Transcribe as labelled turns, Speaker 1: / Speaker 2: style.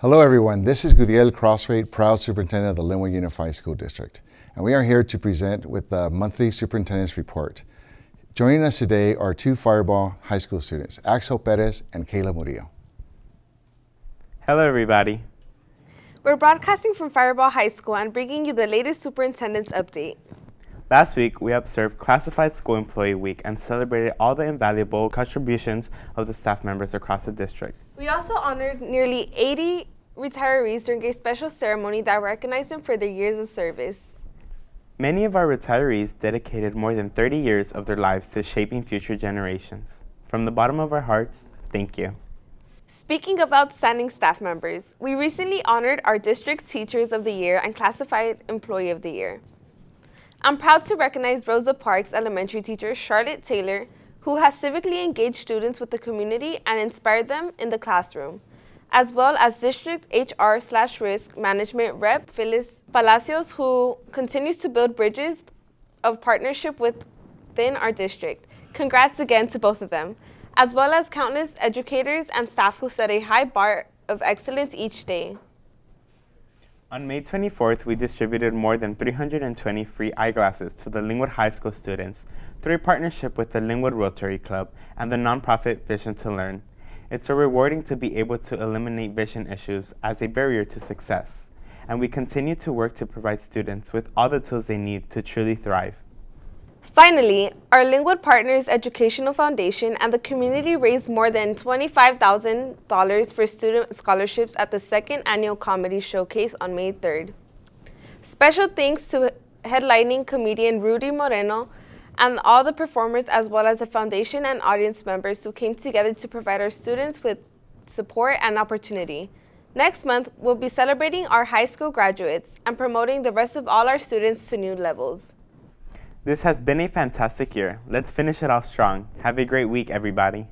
Speaker 1: Hello everyone, this is Gudiel Crosthwaite, proud superintendent of the Lynwood Unified School District. And we are here to present with the monthly superintendent's report. Joining us today are two Firebaugh High School students, Axel Perez and Kayla Murillo.
Speaker 2: Hello everybody.
Speaker 3: We're broadcasting from Firebaugh High School and bringing you the latest superintendent's update.
Speaker 2: Last week, we observed Classified School Employee Week and celebrated all the invaluable contributions of the staff members across the district.
Speaker 3: We also honored nearly 80 retirees during a special ceremony that recognized them for their years of service.
Speaker 2: Many of our retirees dedicated more than 30 years of their lives to shaping future generations. From the bottom of our hearts, thank you.
Speaker 3: Speaking of outstanding staff members, we recently honored our District Teachers of the Year and Classified Employee of the Year. I'm proud to recognize Rosa Parks elementary teacher Charlotte Taylor, who has civically engaged students with the community and inspired them in the classroom, as well as District HR slash Risk Management Rep Phyllis Palacios, who continues to build bridges of partnership within our district. Congrats again to both of them, as well as countless educators and staff who set a high bar of excellence each day.
Speaker 2: On May 24th, we distributed more than 320 free eyeglasses to the Lynwood High School students through a partnership with the Lynwood Rotary Club and the nonprofit Vision to Learn. It's so rewarding to be able to eliminate vision issues as a barrier to success, and we continue to work to provide students with all the tools they need to truly thrive.
Speaker 3: Finally, our Lynwood Partners Educational Foundation and the community raised more than $25,000 for student scholarships at the second annual comedy showcase on May 3rd. Special thanks to headlining comedian Rudy Moreno and all the performers as well as the foundation and audience members who came together to provide our students with support and opportunity. Next month, we'll be celebrating our high school graduates and promoting the rest of all our students to new levels.
Speaker 2: This has been a fantastic year. Let's finish it off strong. Have a great week, everybody.